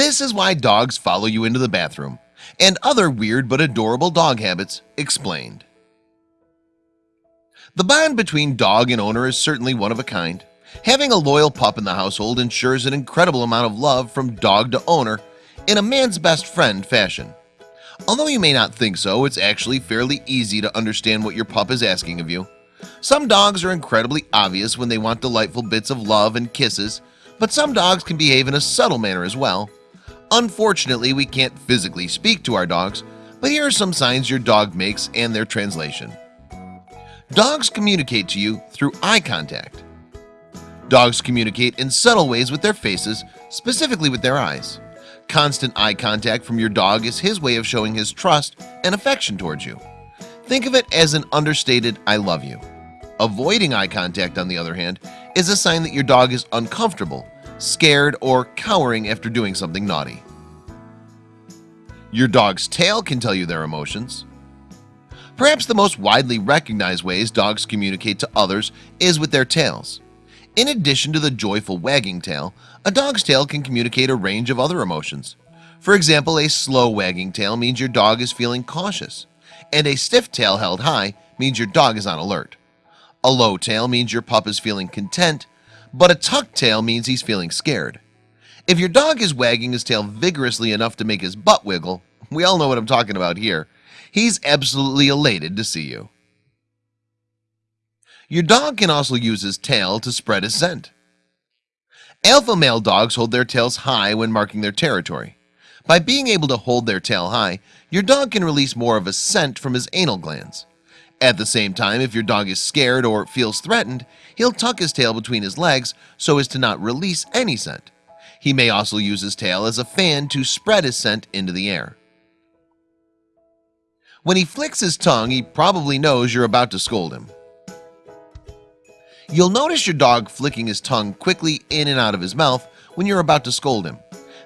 This is why dogs follow you into the bathroom and other weird but adorable dog habits explained. The bond between dog and owner is certainly one of a kind. Having a loyal pup in the household ensures an incredible amount of love from dog to owner in a man's best friend fashion. Although you may not think so, it's actually fairly easy to understand what your pup is asking of you. Some dogs are incredibly obvious when they want delightful bits of love and kisses But some dogs can behave in a subtle manner as well Unfortunately, we can't physically speak to our dogs But here are some signs your dog makes and their translation. Dogs communicate to you through eye contact. Dogs communicate in subtle ways with their faces specifically with their eyes. Constant eye contact from your dog is his way of showing his trust and affection towards you. Think of it as an understated I love you. Avoiding eye contact on the other hand is a sign that your dog is uncomfortable scared or cowering after doing something naughty Your dog's tail can tell you their emotions. Perhaps the most widely recognized ways dogs communicate to others is with their tails. In addition to the joyful wagging tail a dog's tail can communicate a range of other emotions. For example a slow wagging tail means your dog is feeling cautious and a stiff tail held high means your dog is on alert. A low tail means your pup is feeling content but a tucked tail means he's feeling scared if your dog is wagging his tail vigorously enough to make his butt wiggle we all know what I'm talking about here he's absolutely elated to see you. Your dog can also use his tail to spread his scent. Alpha male dogs hold their tails high when marking their territory. By being able to hold their tail high your dog can release more of a scent from his anal glands. At the same time if your dog is scared or feels threatened He'll tuck his tail between his legs so as to not release any scent He may also use his tail as a fan to spread his scent into the air. When he flicks his tongue, he probably knows you're about to scold him. You'll notice your dog flicking his tongue quickly in and out of his mouth when you're about to scold him.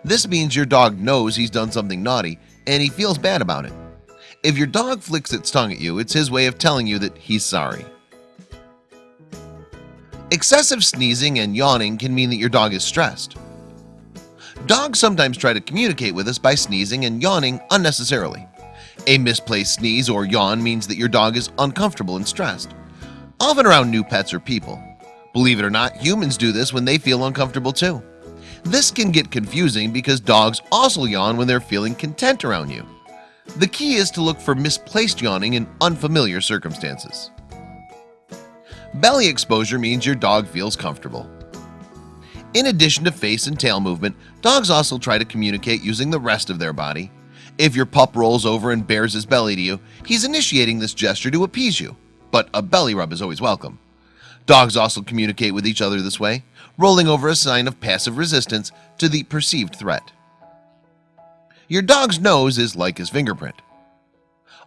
This means your dog knows he's done something naughty and he feels bad about it. If your dog flicks its tongue at you, it's his way of telling you that he's sorry. Excessive sneezing and yawning can mean that your dog is stressed Dogs sometimes try to communicate with us by sneezing and yawning unnecessarily. A misplaced sneeze or yawn means that your dog is uncomfortable and stressed often around new pets or people. Believe it or not humans do this when they feel uncomfortable too. This can get confusing because dogs also yawn when they're feeling content around you. The key is to look for misplaced yawning in unfamiliar circumstances. Belly exposure means your dog feels comfortable in addition to face and tail movement dogs also try to communicate using the rest of their body. If your pup rolls over and bares his belly to you he's initiating this gesture to appease you. But a belly rub is always welcome. Dogs also communicate with each other this way rolling over a sign of passive resistance to the perceived threat. Your dog's nose is like his fingerprint.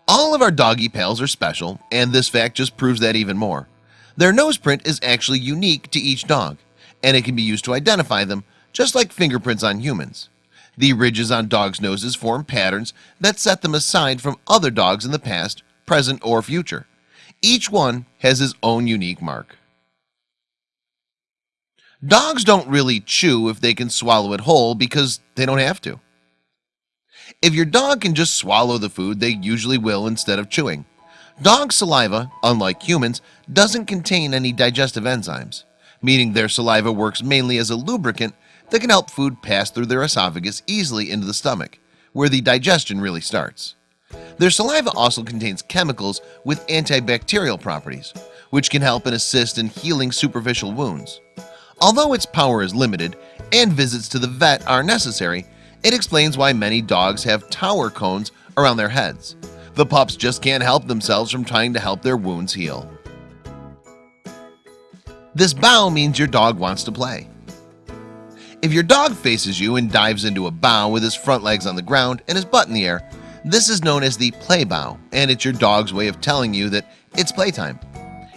All of our doggy pals are special and this fact just proves that even more. Their nose print is actually unique to each dog and it can be used to identify them just like fingerprints on humans. The ridges on dogs noses form patterns that set them aside from other dogs in the past present or future. Each one has his own unique mark. Dogs don't really chew if they can swallow it whole because they don't have to. If your dog can just swallow the food they usually will instead of chewing. Dog saliva unlike humans doesn't contain any digestive enzymes Meaning their saliva works mainly as a lubricant that can help food pass through their esophagus easily into the stomach where the digestion really starts. Their saliva also contains chemicals with antibacterial properties which can help and assist in healing superficial wounds. Although its power is limited and visits to the vet are necessary It explains why many dogs have tower cones around their heads. The pups just can't help themselves from trying to help their wounds heal This bow means your dog wants to play. If your dog faces you and dives into a bow with his front legs on the ground and his butt in the air this is known as the play bow and it's your dog's way of telling you that it's playtime.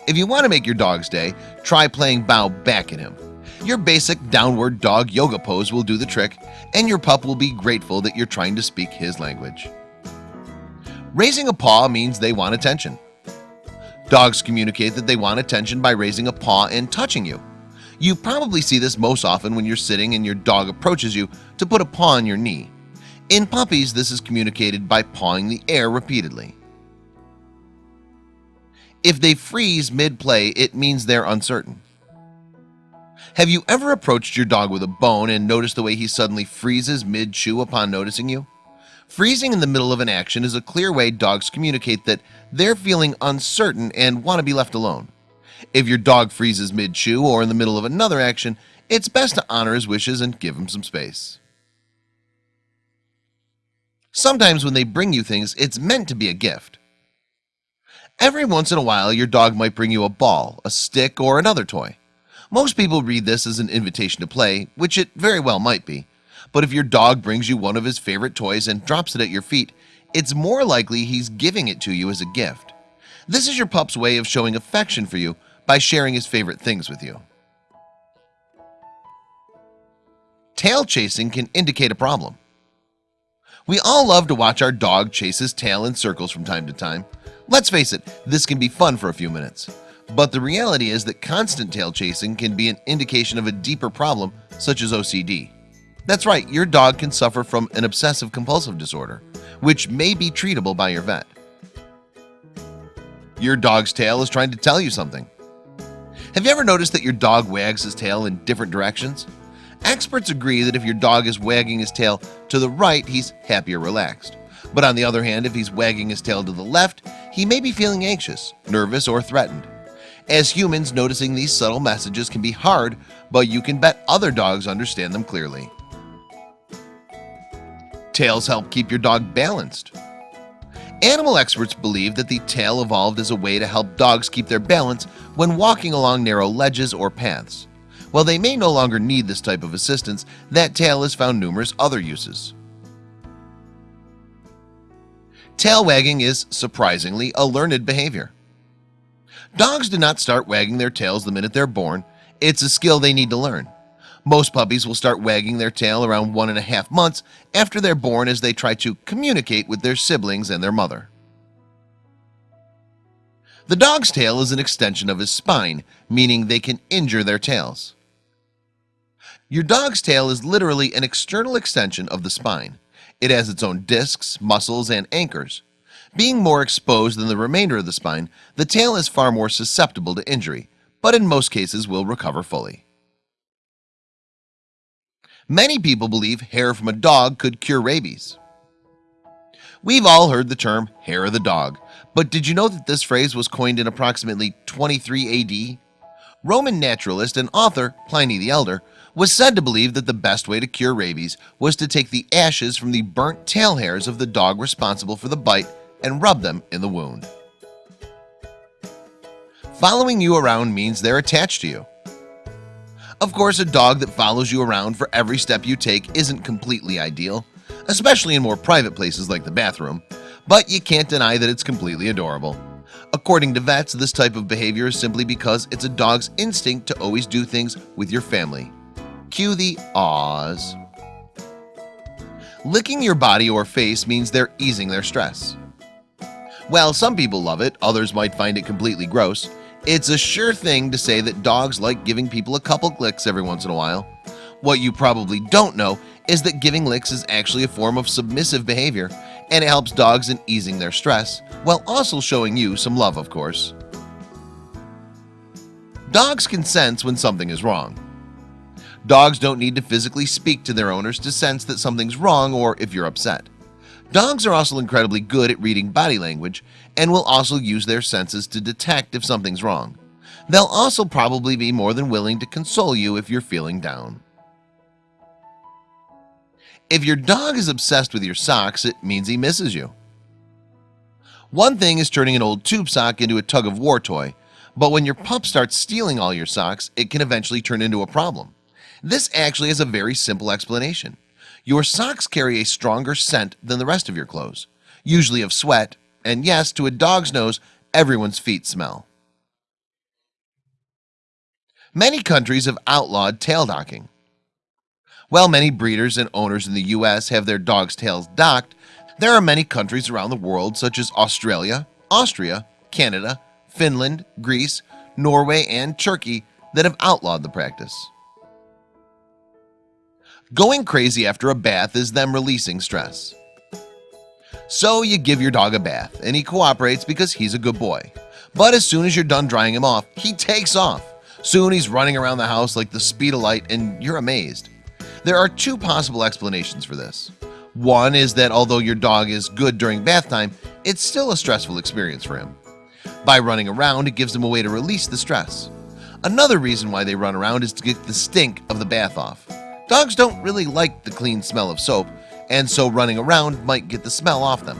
If you want to make your dog's day try playing bow back at him. Your basic downward dog yoga pose will do the trick and your pup will be grateful that you're trying to speak his language. Raising a paw means they want attention Dogs communicate that they want attention by raising a paw and touching you. You probably see this most often when you're sitting and your dog approaches you to put a paw on your knee. In puppies This is communicated by pawing the air repeatedly. If they freeze mid-play it means they're uncertain. Have you ever approached your dog with a bone and noticed the way he suddenly freezes mid-chew upon noticing you? Freezing in the middle of an action is a clear way dogs communicate that they're feeling uncertain and want to be left alone. If your dog freezes mid-chew or in the middle of another action It's best to honor his wishes and give him some space. Sometimes when they bring you things it's meant to be a gift. Every once in a while your dog might bring you a ball a stick or another toy. Most people read this as an invitation to play which it very well might be but if your dog brings you one of his favorite toys and drops it at your feet It's more likely he's giving it to you as a gift. This is your pup's way of showing affection for you by sharing his favorite things with you. Tail chasing can indicate a problem. We all love to watch our dog chase his tail in circles from time to time. Let's face it this can be fun for a few minutes. But the reality is that constant tail chasing can be an indication of a deeper problem such as OCD that's right your dog can suffer from an obsessive compulsive disorder which may be treatable by your vet. Your dog's tail is trying to tell you something. Have you ever noticed that your dog wags his tail in different directions? Experts agree that if your dog is wagging his tail to the right he's happy or relaxed. But on the other hand if he's wagging his tail to the left he may be feeling anxious nervous or threatened. As humans noticing these subtle messages can be hard but you can bet other dogs understand them clearly Tails help keep your dog balanced. Animal experts believe that the tail evolved as a way to help dogs keep their balance when walking along narrow ledges or paths. While they may no longer need this type of assistance that tail has found numerous other uses. Tail wagging is surprisingly a learned behavior. Dogs do not start wagging their tails the minute they're born. It's a skill they need to learn most puppies will start wagging their tail around one and a half months after they're born as they try to communicate with their siblings and their mother. The dog's tail is an extension of his spine meaning they can injure their tails. Your dog's tail is literally an external extension of the spine. It has its own discs muscles and anchors. Being more exposed than the remainder of the spine the tail is far more susceptible to injury but in most cases will recover fully Many people believe hair from a dog could cure rabies. We've all heard the term hair of the dog But did you know that this phrase was coined in approximately 23 AD Roman naturalist and author Pliny the Elder was said to believe that the best way to cure rabies was to take the ashes from the burnt tail hairs of the dog responsible for the bite and rub them in the wound. Following you around means they're attached to you of course a dog that follows you around for every step you take isn't completely ideal Especially in more private places like the bathroom But you can't deny that it's completely adorable. According to vets this type of behavior is simply because it's a dog's instinct to always do things with your family. Cue the awes Licking your body or face means they're easing their stress. While some people love it others might find it completely gross it's a sure thing to say that dogs like giving people a couple licks every once in a while. What you probably don't know is that giving licks is actually a form of submissive behavior and it helps dogs in easing their stress while also showing you some love of course. Dogs can sense when something is wrong. Dogs don't need to physically speak to their owners to sense that something's wrong or if you're upset Dogs are also incredibly good at reading body language and will also use their senses to detect if something's wrong. They'll also probably be more than willing to console you if you're feeling down. If your dog is obsessed with your socks, it means he misses you. One thing is turning an old tube sock into a tug-of-war toy But when your pup starts stealing all your socks, it can eventually turn into a problem. This actually has a very simple explanation your socks carry a stronger scent than the rest of your clothes usually of sweat and yes to a dog's nose everyone's feet smell. Many countries have outlawed tail docking. While many breeders and owners in the US have their dogs tails docked There are many countries around the world such as Australia Austria Canada Finland Greece Norway and Turkey that have outlawed the practice Going crazy after a bath is them releasing stress. So you give your dog a bath and he cooperates because he's a good boy. But as soon as you're done drying him off, he takes off. Soon he's running around the house like the speed of light and you're amazed. There are two possible explanations for this. One is that although your dog is good during bath time It's still a stressful experience for him. By running around it gives him a way to release the stress. Another reason why they run around is to get the stink of the bath off Dogs don't really like the clean smell of soap and so running around might get the smell off them.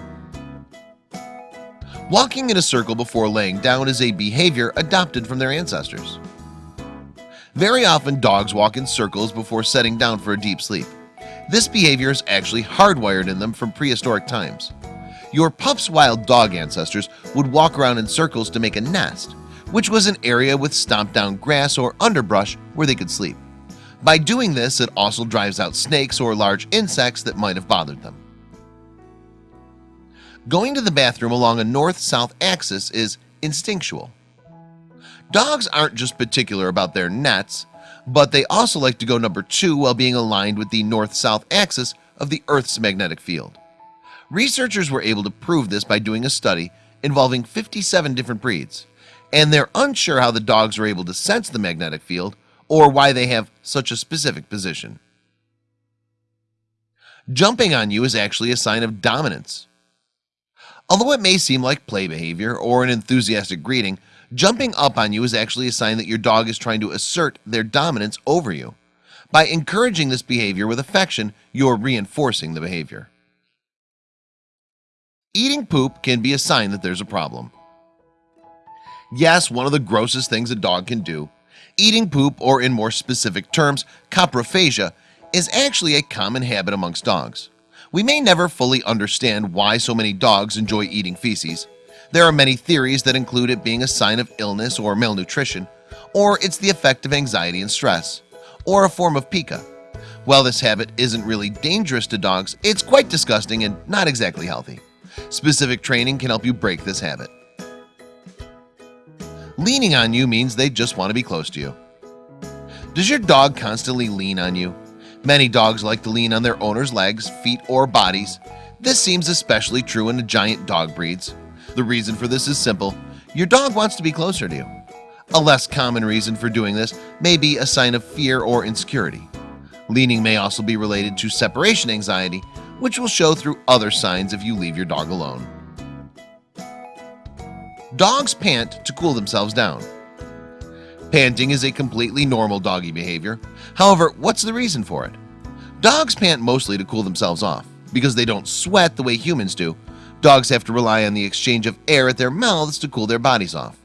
Walking in a circle before laying down is a behavior adopted from their ancestors. Very often dogs walk in circles before setting down for a deep sleep. This behavior is actually hardwired in them from prehistoric times. Your pup's wild dog ancestors would walk around in circles to make a nest Which was an area with stomped down grass or underbrush where they could sleep by doing this, it also drives out snakes or large insects that might have bothered them. Going to the bathroom along a north-south axis is instinctual. Dogs aren't just particular about their nets, but they also like to go number two while being aligned with the north-south axis of the Earth's magnetic field. Researchers were able to prove this by doing a study involving 57 different breeds, and they're unsure how the dogs are able to sense the magnetic field or why they have such a specific position. Jumping on you is actually a sign of dominance. Although it may seem like play behavior or an enthusiastic greeting Jumping up on you is actually a sign that your dog is trying to assert their dominance over you. By encouraging this behavior with affection You're reinforcing the behavior. Eating poop can be a sign that there's a problem. Yes, one of the grossest things a dog can do Eating poop or in more specific terms coprophagia is actually a common habit amongst dogs. We may never fully understand why so many dogs enjoy eating feces. There are many theories that include it being a sign of illness or malnutrition or it's the effect of anxiety and stress or a form of pica. While this habit isn't really dangerous to dogs It's quite disgusting and not exactly healthy. Specific training can help you break this habit Leaning on you means they just want to be close to you. Does your dog constantly lean on you? Many dogs like to lean on their owner's legs, feet, or bodies. This seems especially true in the giant dog breeds. The reason for this is simple. Your dog wants to be closer to you. A less common reason for doing this may be a sign of fear or insecurity. Leaning may also be related to separation anxiety Which will show through other signs if you leave your dog alone Dogs pant to cool themselves down. Panting is a completely normal doggy behavior. However, what's the reason for it? Dogs pant mostly to cool themselves off. Because they don't sweat the way humans do Dogs have to rely on the exchange of air at their mouths to cool their bodies off.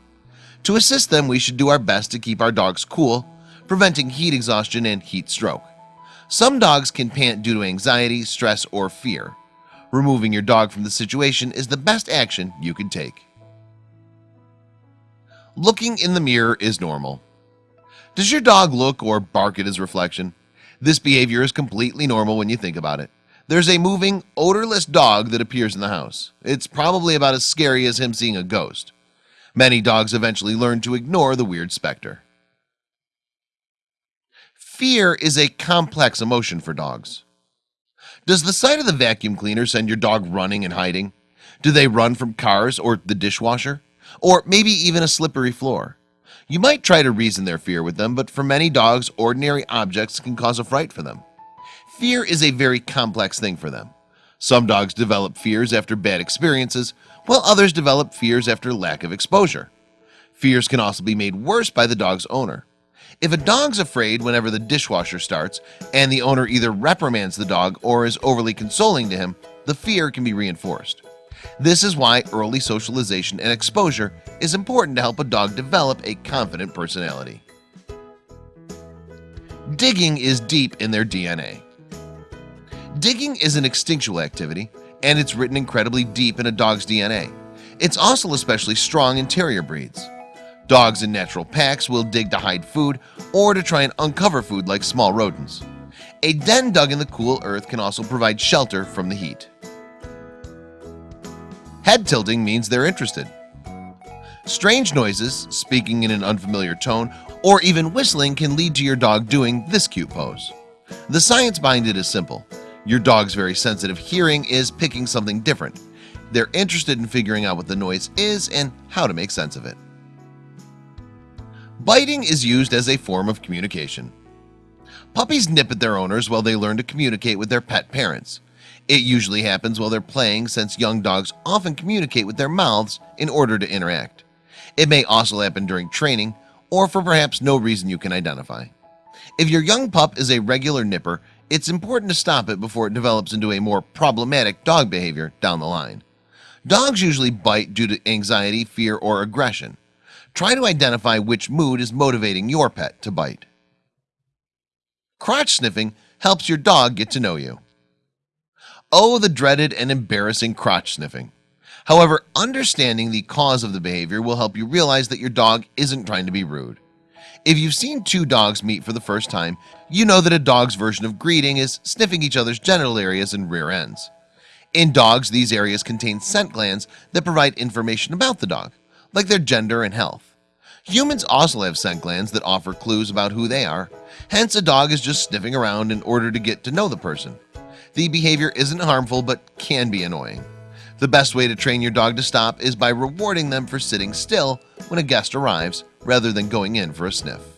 To assist them we should do our best to keep our dogs cool Preventing heat exhaustion and heat stroke. Some dogs can pant due to anxiety stress or fear. Removing your dog from the situation is the best action you can take Looking in the mirror is normal Does your dog look or bark at his reflection? This behavior is completely normal when you think about it There's a moving odorless dog that appears in the house It's probably about as scary as him seeing a ghost Many dogs eventually learn to ignore the weird specter Fear is a complex emotion for dogs Does the sight of the vacuum cleaner send your dog running and hiding? Do they run from cars or the dishwasher? Or maybe even a slippery floor. You might try to reason their fear with them but for many dogs ordinary objects can cause a fright for them. Fear is a very complex thing for them. Some dogs develop fears after bad experiences while others develop fears after lack of exposure. Fears can also be made worse by the dog's owner. If a dog's afraid whenever the dishwasher starts and the owner either reprimands the dog or is overly consoling to him the fear can be reinforced this is why early socialization and exposure is important to help a dog develop a confident personality. Digging is deep in their DNA Digging is an instinctual activity and it's written incredibly deep in a dog's DNA It's also especially strong in terrier breeds. Dogs in natural packs will dig to hide food or to try and uncover food like small rodents. A den dug in the cool earth can also provide shelter from the heat Head tilting means they're interested Strange noises, speaking in an unfamiliar tone, or even whistling can lead to your dog doing this cute pose. The science behind it is simple. Your dog's very sensitive hearing is picking something different. They're interested in figuring out what the noise is and how to make sense of it. Biting is used as a form of communication. Puppies nip at their owners while they learn to communicate with their pet parents. It usually happens while they're playing since young dogs often communicate with their mouths in order to interact. It may also happen during training or for perhaps no reason you can identify. If your young pup is a regular nipper, it's important to stop it before it develops into a more problematic dog behavior down the line. Dogs usually bite due to anxiety, fear, or aggression. Try to identify which mood is motivating your pet to bite. Crotch sniffing helps your dog get to know you. Oh, the dreaded and embarrassing crotch sniffing. However, understanding the cause of the behavior will help you realize that your dog isn't trying to be rude. If you've seen two dogs meet for the first time, you know that a dog's version of greeting is sniffing each other's genital areas and rear ends. In dogs, these areas contain scent glands that provide information about the dog, like their gender and health. Humans also have scent glands that offer clues about who they are. Hence, a dog is just sniffing around in order to get to know the person. The behavior isn't harmful, but can be annoying. The best way to train your dog to stop is by rewarding them for sitting still when a guest arrives rather than going in for a sniff.